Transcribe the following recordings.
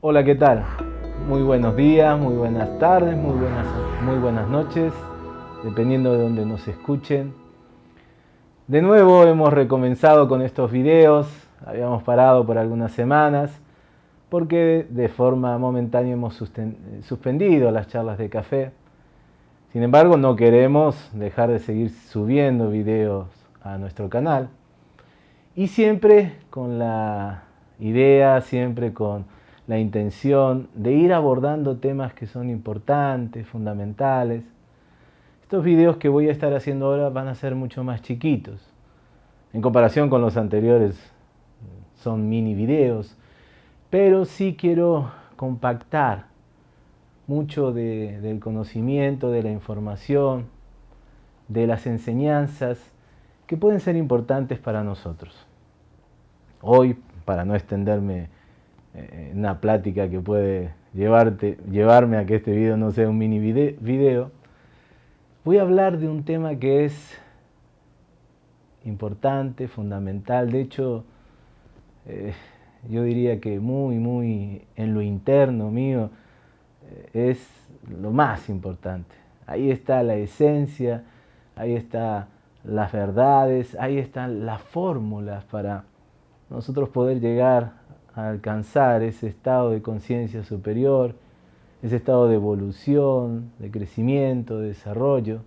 Hola, ¿qué tal? Muy buenos días, muy buenas tardes, muy buenas, muy buenas noches, dependiendo de donde nos escuchen. De nuevo hemos recomenzado con estos videos, habíamos parado por algunas semanas, porque de forma momentánea hemos suspendido las charlas de café. Sin embargo, no queremos dejar de seguir subiendo videos a nuestro canal. Y siempre con la idea, siempre con la intención de ir abordando temas que son importantes, fundamentales. Estos videos que voy a estar haciendo ahora van a ser mucho más chiquitos. En comparación con los anteriores son mini videos, pero sí quiero compactar mucho del conocimiento, de la información, de las enseñanzas que pueden ser importantes para nosotros. Hoy, para no extenderme eh, una plática que puede llevarte, llevarme a que este video no sea un mini video, voy a hablar de un tema que es importante, fundamental, de hecho eh, yo diría que muy, muy en lo interno mío eh, es lo más importante. Ahí está la esencia, ahí están las verdades, ahí están las fórmulas para nosotros poder llegar alcanzar ese estado de conciencia superior, ese estado de evolución, de crecimiento, de desarrollo.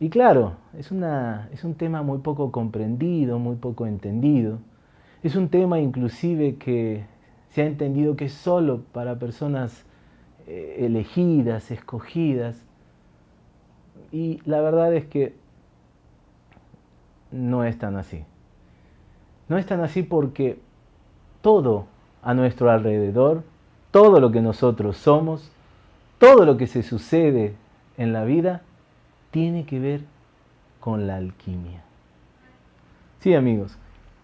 Y claro, es, una, es un tema muy poco comprendido, muy poco entendido. Es un tema inclusive que se ha entendido que es solo para personas eh, elegidas, escogidas. Y la verdad es que no es tan así. No es tan así porque todo a nuestro alrededor, todo lo que nosotros somos, todo lo que se sucede en la vida, tiene que ver con la alquimia. Sí, amigos,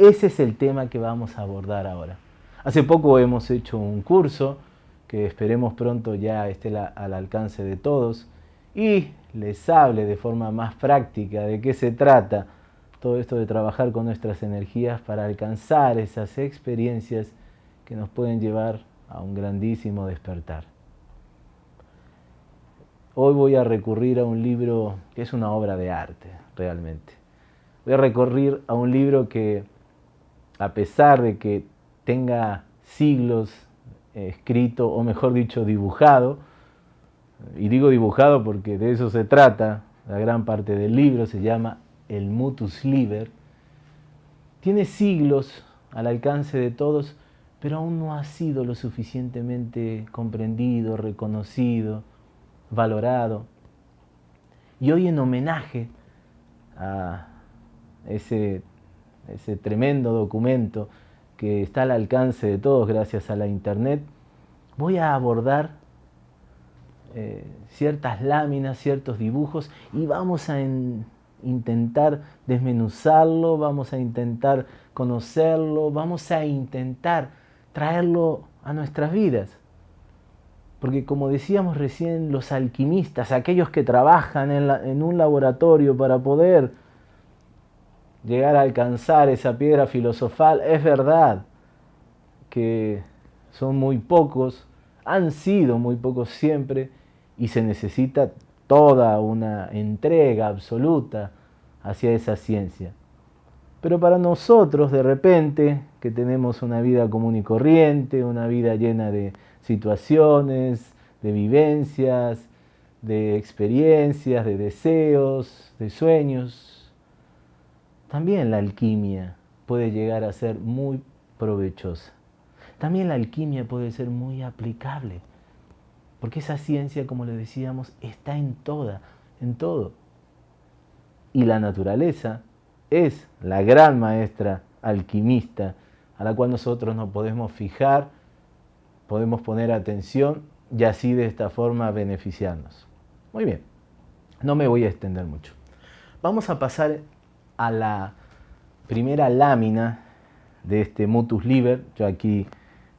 ese es el tema que vamos a abordar ahora. Hace poco hemos hecho un curso que esperemos pronto ya esté al alcance de todos y les hable de forma más práctica de qué se trata todo esto de trabajar con nuestras energías para alcanzar esas experiencias que nos pueden llevar a un grandísimo despertar. Hoy voy a recurrir a un libro que es una obra de arte, realmente. Voy a recurrir a un libro que, a pesar de que tenga siglos escrito, o mejor dicho, dibujado, y digo dibujado porque de eso se trata, la gran parte del libro se llama el mutus liber, tiene siglos al alcance de todos, pero aún no ha sido lo suficientemente comprendido, reconocido, valorado. Y hoy en homenaje a ese, ese tremendo documento que está al alcance de todos gracias a la internet, voy a abordar eh, ciertas láminas, ciertos dibujos y vamos a intentar desmenuzarlo, vamos a intentar conocerlo, vamos a intentar traerlo a nuestras vidas. Porque como decíamos recién, los alquimistas, aquellos que trabajan en, en, un laboratorio para poder llegar a alcanzar esa piedra filosofal, es verdad que son muy pocos, han sido muy pocos siempre, y se necesita toda una entrega absoluta hacia esa ciencia. Pero para nosotros, de repente, que tenemos una vida común y corriente, una vida llena de situaciones, de vivencias, de experiencias, de deseos, de sueños, también la alquimia puede llegar a ser muy provechosa. También la alquimia puede ser muy aplicable porque esa ciencia, como le decíamos, está en toda, en todo. Y la naturaleza es la gran maestra alquimista a la cual nosotros nos podemos fijar, podemos poner atención y así de esta forma beneficiarnos. Muy bien, no me voy a extender mucho. Vamos a pasar a la primera lámina de este Mutus Liber. Yo aquí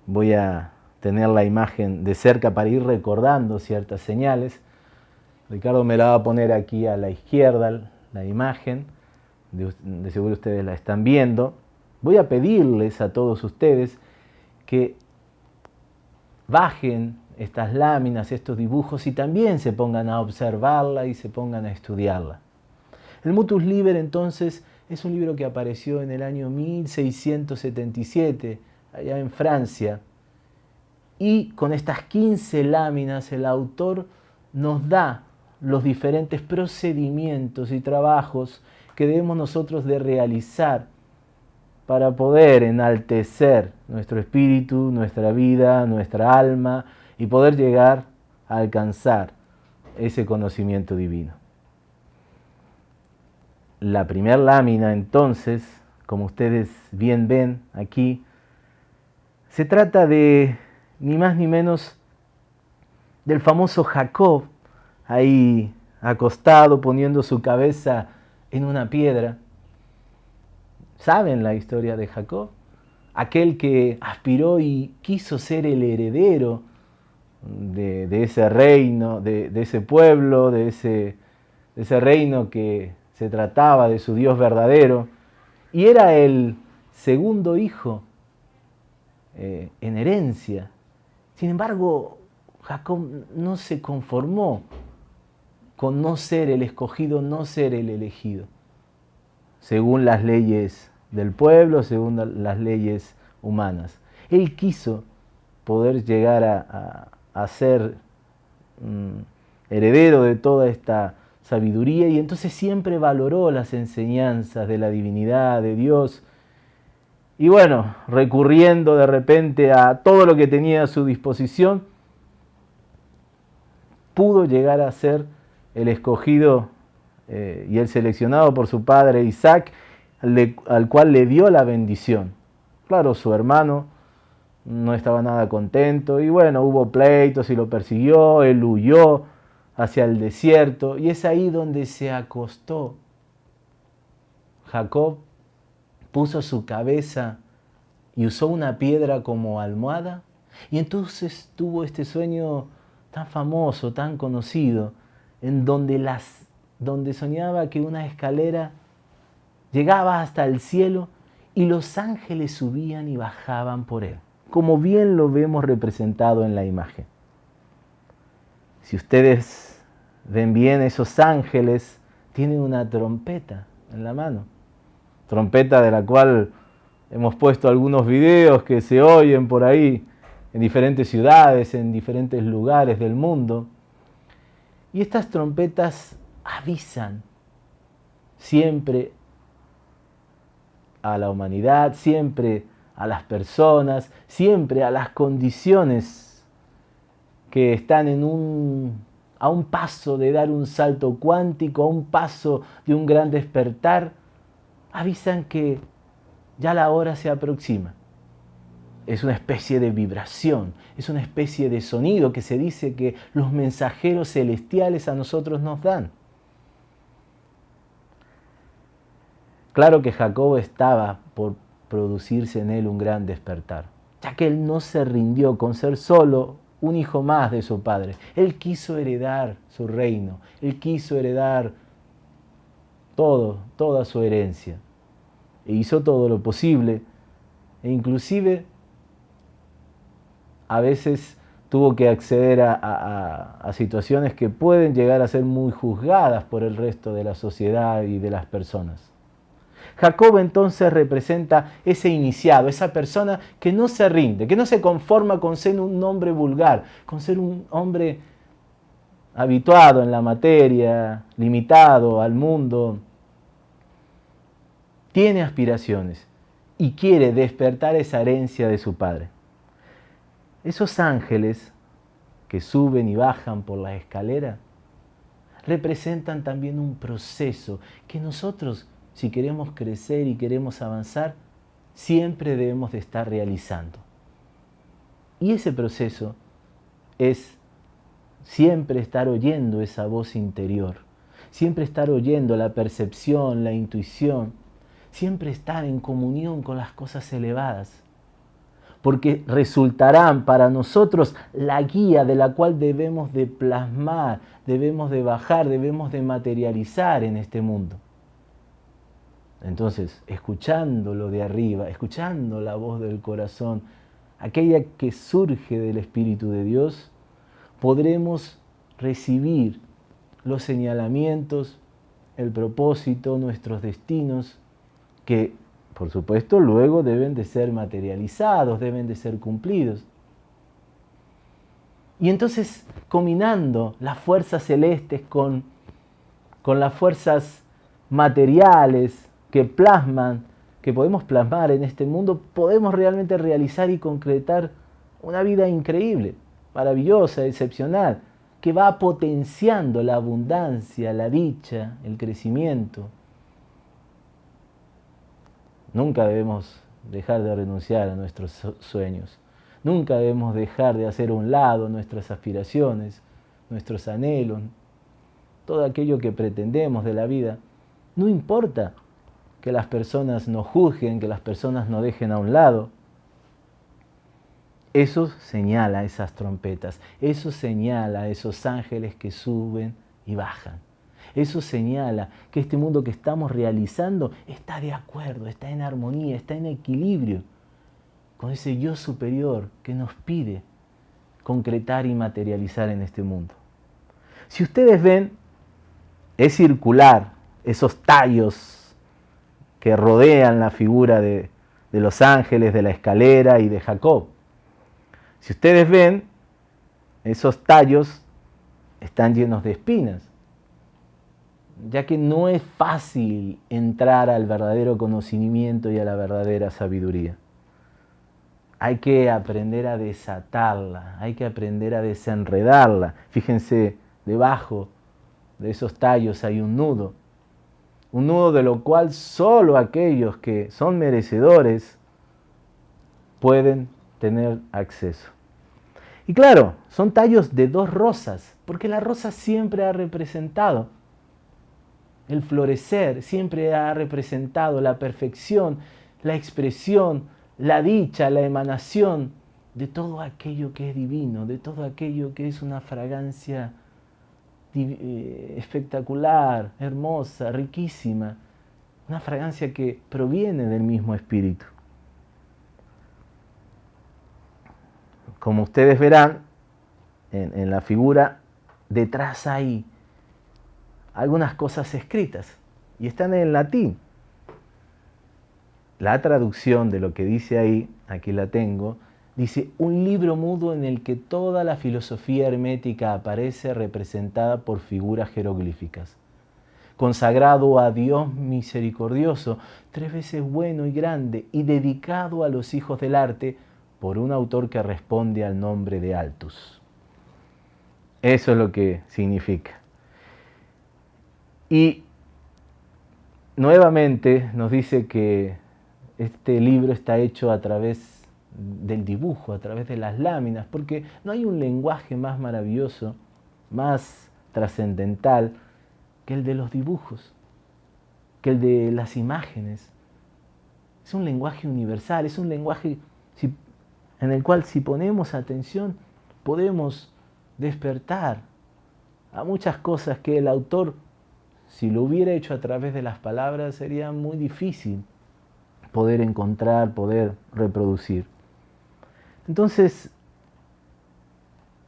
voy a tener la imagen de cerca para ir recordando ciertas señales. Ricardo me la va a poner aquí a la izquierda, la imagen, de, seguro ustedes la están viendo. Voy a pedirles a todos ustedes que bajen estas láminas, estos dibujos y también se pongan a observarla y se pongan a estudiarla. El Mutus Liber entonces es un libro que apareció en el año 1677, allá en Francia, y con estas 15 láminas el autor nos da los diferentes procedimientos y trabajos que debemos nosotros de realizar para poder enaltecer nuestro espíritu, nuestra vida, nuestra alma y poder llegar a alcanzar ese conocimiento divino. La primera lámina entonces, como ustedes bien ven aquí, se trata de ni más ni menos del famoso Jacob, ahí acostado poniendo su cabeza en una piedra. ¿Saben la historia de Jacob? Aquel que aspiró y quiso ser el heredero de, ese reino, de, ese pueblo, de ese, reino que se trataba de su Dios verdadero, y era el segundo hijo eh, en herencia. Sin embargo, Jacob no se conformó con no ser el escogido, no ser el elegido, según las leyes del pueblo, según las leyes humanas. Él quiso poder llegar a, ser mm, heredero de toda esta sabiduría y entonces siempre valoró las enseñanzas de la divinidad, de Dios. Y bueno, recurriendo de repente a todo lo que tenía a su disposición, pudo llegar a ser el escogido eh, y el seleccionado por su padre Isaac, al cual le dio la bendición. Claro, su hermano no estaba nada contento y bueno, hubo pleitos y lo persiguió, él huyó hacia el desierto y es ahí donde se acostó. Jacob puso su cabeza y usó una piedra como almohada y entonces tuvo este sueño tan famoso, tan conocido, en donde, las, donde soñaba que una escalera llegaba hasta el cielo y los ángeles subían y bajaban por él, como bien lo vemos representado en la imagen. Si ustedes ven bien, esos ángeles tienen una trompeta en la mano, trompeta de la cual hemos puesto algunos videos que se oyen por ahí en diferentes ciudades, en diferentes lugares del mundo. Y estas trompetas avisan siempre a la humanidad, siempre a las personas, siempre a las condiciones que están a un paso de dar un salto cuántico, a un paso de un gran despertar, avisan que ya la hora se aproxima es una especie de vibración, es una especie de sonido que se dice que los mensajeros celestiales a nosotros nos dan. Claro que Jacob estaba por producirse en él un gran despertar, ya que él no se rindió con ser solo un hijo más de su padre. Él quiso heredar su reino, él quiso heredar todo, toda su herencia. E hizo todo lo posible, e inclusive a veces tuvo que acceder a, situaciones que pueden llegar a ser muy juzgadas por el resto de la sociedad y de las personas. Jacob entonces representa ese iniciado, esa persona que no se rinde, que no se conforma con ser un hombre vulgar, con ser un hombre habituado en la materia, limitado al mundo. Tiene aspiraciones y quiere despertar esa herencia de su padre. Esos ángeles que suben y bajan por la escalera representan también un proceso que nosotros, si queremos crecer y queremos avanzar, siempre debemos de estar realizando. Y ese proceso es siempre estar oyendo esa voz interior, siempre estar oyendo la percepción, la intuición, siempre estar en comunión con las cosas elevadas porque resultarán para nosotros la guía de la cual debemos de plasmar, debemos de bajar, debemos de materializar en este mundo. Entonces, escuchándolo de arriba, escuchando la voz del corazón, aquella que surge del Espíritu de Dios, podremos recibir los señalamientos, el propósito, nuestros destinos, que por supuesto luego deben de ser materializados, deben de ser cumplidos. Y entonces, combinando las fuerzas celestes con, con las fuerzas materiales que plasman, que podemos plasmar en este mundo, podemos realmente realizar y concretar una vida increíble, maravillosa, excepcional, que va potenciando la abundancia, la dicha, el crecimiento. Nunca debemos dejar de renunciar a nuestros sueños. Nunca debemos dejar de hacer a un lado nuestras aspiraciones, nuestros anhelos, todo aquello que pretendemos de la vida. No importa que las personas nos juzguen, que las personas nos dejen a un lado. Eso señala esas trompetas, eso señala esos ángeles que suben y bajan. Eso señala que este mundo que estamos realizando está de acuerdo, está en armonía, está en equilibrio con ese yo superior que nos pide concretar y materializar en este mundo. Si ustedes ven, es circular esos tallos que rodean la figura de, los ángeles, de la escalera y de Jacob. Si ustedes ven, esos tallos están llenos de espinas, ya que no es fácil entrar al verdadero conocimiento y a la verdadera sabiduría. Hay que aprender a desatarla, hay que aprender a desenredarla. Fíjense, debajo de esos tallos hay un nudo, un nudo de lo cual solo aquellos que son merecedores pueden tener acceso. Y claro, son tallos de dos rosas, porque la rosa siempre ha representado el florecer, siempre ha representado la perfección, la expresión, la dicha, la emanación de todo aquello que es divino, de todo aquello que es una fragancia espectacular, hermosa, riquísima, una fragancia que proviene del mismo espíritu. Como ustedes verán en, la figura, detrás hay algunas cosas escritas y están en latín. La traducción de lo que dice ahí, aquí la tengo, dice un libro mudo en el que toda la filosofía hermética aparece representada por figuras jeroglíficas. Consagrado a Dios misericordioso, tres veces bueno y grande, y dedicado a los hijos del arte, por un autor que responde al nombre de Altus. Eso es lo que significa. Y nuevamente nos dice que este libro está hecho a través del dibujo, a través de las láminas, porque no hay un lenguaje más maravilloso, más trascendental que el de los dibujos, que el de las imágenes. Es un lenguaje universal, es un lenguaje, en el cual si ponemos atención podemos despertar a muchas cosas que el autor, si lo hubiera hecho a través de las palabras, sería muy difícil poder encontrar, poder reproducir. Entonces,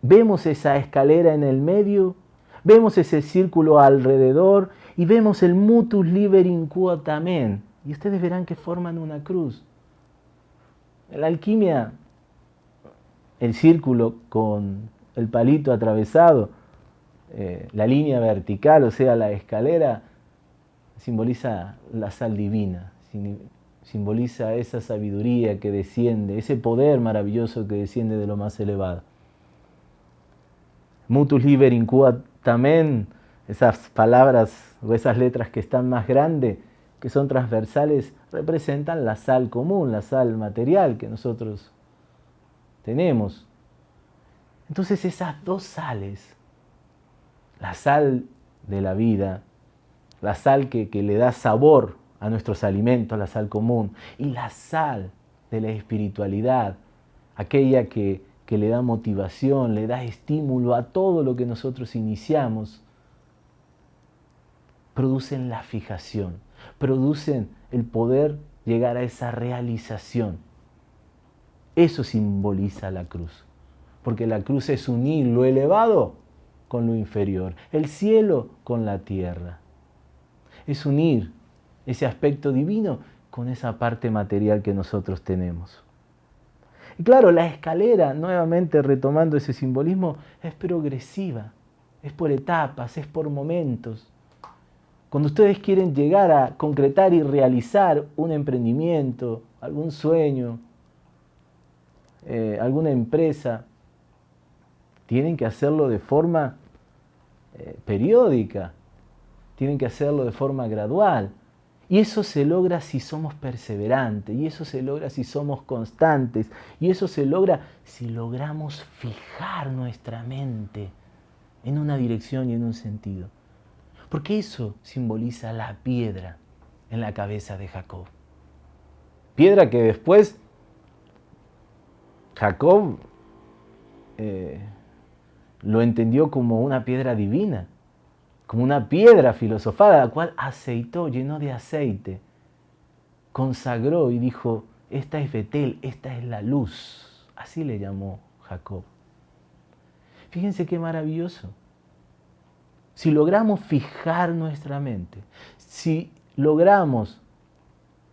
vemos esa escalera en el medio, vemos ese círculo alrededor y vemos el mutus liberin quotamen. Y ustedes verán que forman una cruz. La alquimia el círculo con el palito atravesado, eh, la línea vertical, o sea, la escalera, simboliza la sal divina, simboliza esa sabiduría que desciende, ese poder maravilloso que desciende de lo más elevado. Mutus liber incuatamen, esas palabras o esas letras que están más grandes, que son transversales, representan la sal común, la sal material que nosotros tenemos. Entonces esas dos sales, la sal de la vida, la sal que, le da sabor a nuestros alimentos, la sal común, y la sal de la espiritualidad, aquella que, que le da motivación, le da estímulo a todo lo que nosotros iniciamos, producen la fijación, producen el poder llegar a esa realización. Eso simboliza la cruz, porque la cruz es unir lo elevado con lo inferior, el cielo con la tierra. Es unir ese aspecto divino con esa parte material que nosotros tenemos. Y claro, la escalera, nuevamente retomando ese simbolismo, es progresiva, es por etapas, es por momentos. Cuando ustedes quieren llegar a concretar y realizar un emprendimiento, algún sueño, eh, alguna empresa, tienen que hacerlo de forma eh, periódica, tienen que hacerlo de forma gradual. Y eso se logra si somos perseverantes, y eso se logra si somos constantes, y eso se logra si logramos fijar nuestra mente en una dirección y en un sentido. Porque eso simboliza la piedra en la cabeza de Jacob. Piedra que después Jacob eh, lo entendió como una piedra divina, como una piedra filosofada, la cual aceitó, llenó de aceite, consagró y dijo, esta es Betel, esta es la luz. Así le llamó Jacob. Fíjense qué maravilloso. Si logramos fijar nuestra mente, si logramos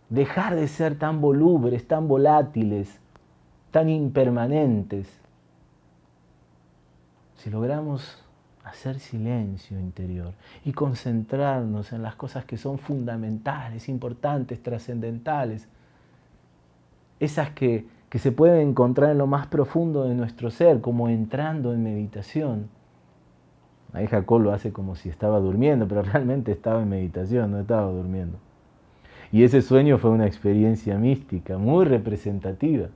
dejar de ser tan volúveres, tan volátiles, tan impermanentes, si logramos hacer silencio interior y concentrarnos en las cosas que son fundamentales, importantes, trascendentales, esas que, que, se pueden encontrar en lo más profundo de nuestro ser, como entrando en meditación. Ahí Jacob lo hace como si estaba durmiendo, pero realmente estaba en meditación, no estaba durmiendo. Y ese sueño fue una experiencia mística, muy representativa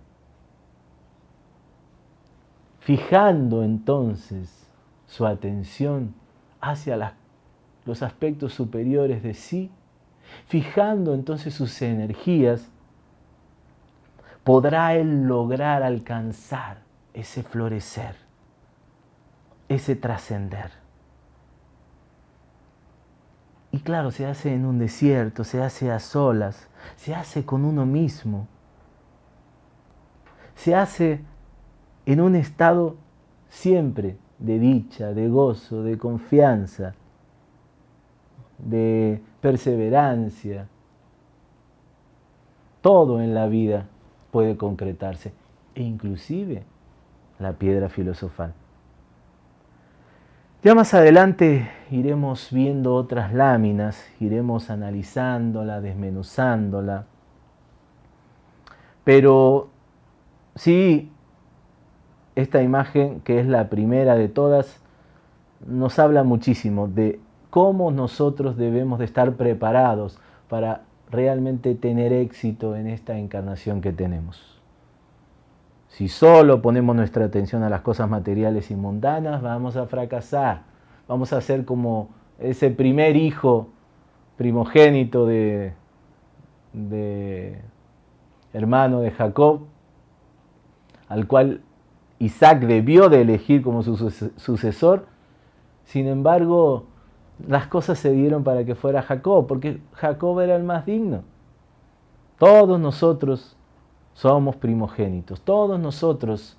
fijando entonces su atención hacia los aspectos superiores de sí, fijando entonces sus energías, podrá él lograr alcanzar ese florecer, ese trascender. Y claro, se hace en un desierto, se hace a solas, se hace con uno mismo, se hace en un estado siempre de dicha, de gozo, de confianza, de perseverancia. Todo en la vida puede concretarse, e inclusive la piedra filosofal. Ya más adelante iremos viendo otras láminas, iremos analizándola, desmenuzándola, pero sí esta imagen, que es la primera de todas, nos habla muchísimo de cómo nosotros debemos de estar preparados para realmente tener éxito en esta encarnación que tenemos. Si solo ponemos nuestra atención a las cosas materiales y mundanas, vamos a fracasar. Vamos a ser como ese primer hijo primogénito de, de hermano de Jacob, al cual Isaac debió de elegir como su sucesor, sin embargo, las cosas se dieron para que fuera Jacob, porque Jacob era el más digno. Todos nosotros somos primogénitos, todos nosotros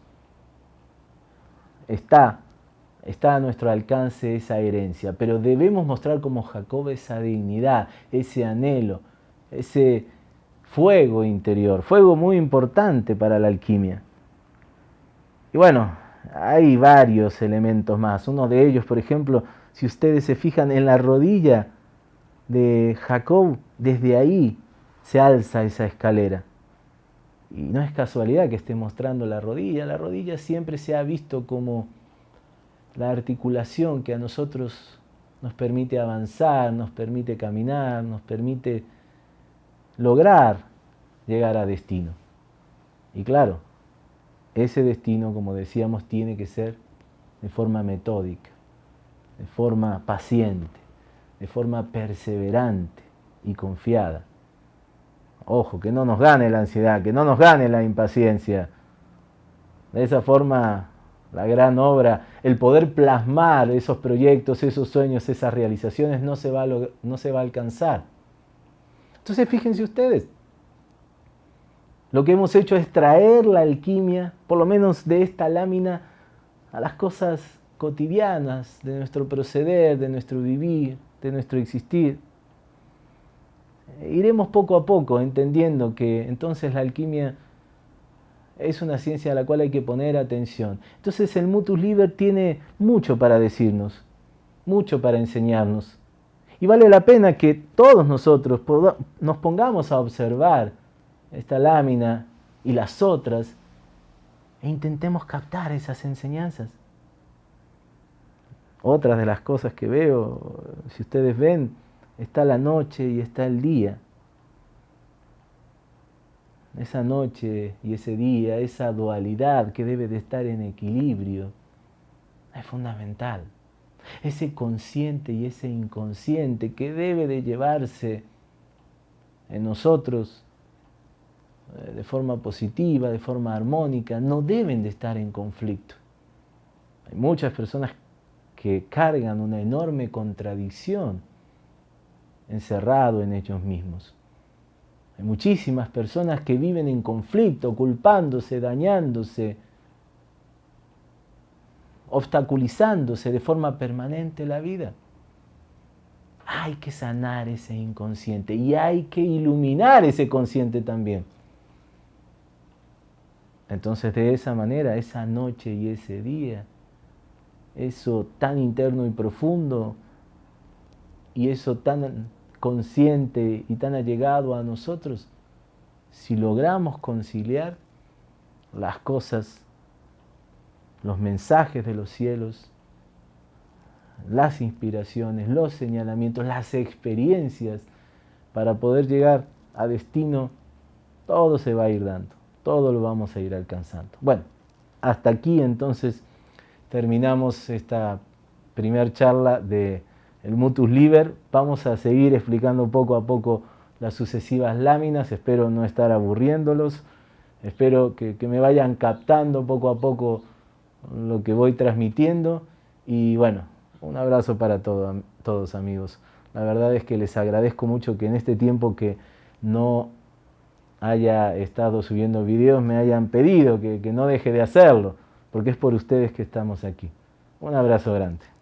está, está a nuestro alcance esa herencia, pero debemos mostrar como Jacob esa dignidad, ese anhelo, ese fuego interior, fuego muy importante para la alquimia. Y bueno, hay varios elementos más. Uno de ellos, por ejemplo, si ustedes se fijan en la rodilla de Jacob, desde ahí se alza esa escalera. Y no es casualidad que esté mostrando la rodilla. La rodilla siempre se ha visto como la articulación que a nosotros nos permite avanzar, nos permite caminar, nos permite lograr llegar a destino. Y claro, ese destino, como decíamos, tiene que ser de forma metódica, de forma paciente, de forma perseverante y confiada. Ojo, que no nos gane la ansiedad, que no nos gane la impaciencia, De esa forma, la gran obra, el poder plasmar esos proyectos, esos sueños, esas realizaciones, no se va a, no se va a alcanzar. Entonces, fíjense ustedes, lo que hemos hecho es traer la alquimia, por lo menos de esta lámina, a las cosas cotidianas de nuestro proceder, de nuestro vivir, de nuestro existir. Iremos poco a poco entendiendo que entonces la alquimia es una ciencia a la cual hay que poner atención. Entonces el Mutus Liber tiene mucho para decirnos, mucho para enseñarnos. Y vale la pena que todos nosotros nos pongamos a observar esta lámina y las otras e intentemos captar esas enseñanzas. Otras de las cosas que veo, si ustedes ven, está la noche y está el día. Esa noche y ese día, esa dualidad que debe de estar en equilibrio, es fundamental. Ese consciente y ese inconsciente que debe de llevarse en nosotros de forma positiva, de forma armónica, no deben de estar en conflicto. Hay muchas personas que cargan una enorme contradicción encerrado en ellos mismos. Hay muchísimas personas que viven en conflicto, culpándose, dañándose, obstaculizándose de forma permanente la vida. Hay que sanar ese inconsciente y hay que iluminar ese consciente también. Entonces de esa manera, esa noche y ese día, eso tan interno y profundo y eso tan consciente y tan allegado a nosotros, si logramos conciliar las cosas, los mensajes de los cielos, las inspiraciones, los señalamientos, las experiencias, para poder llegar a destino, todo se va a ir dando, todo lo vamos a ir alcanzando. Bueno, hasta aquí entonces terminamos esta primera charla de el Mutus Liber. Vamos a seguir explicando poco a poco las sucesivas láminas. Espero no estar aburriéndolos. Espero que, me vayan captando poco a poco lo que voy transmitiendo. Y bueno, un abrazo para todos amigos. La verdad es que les agradezco mucho que en este tiempo que no haya estado subiendo videos me hayan pedido que no deje de hacerlo porque es por ustedes que estamos aquí. Un abrazo grande.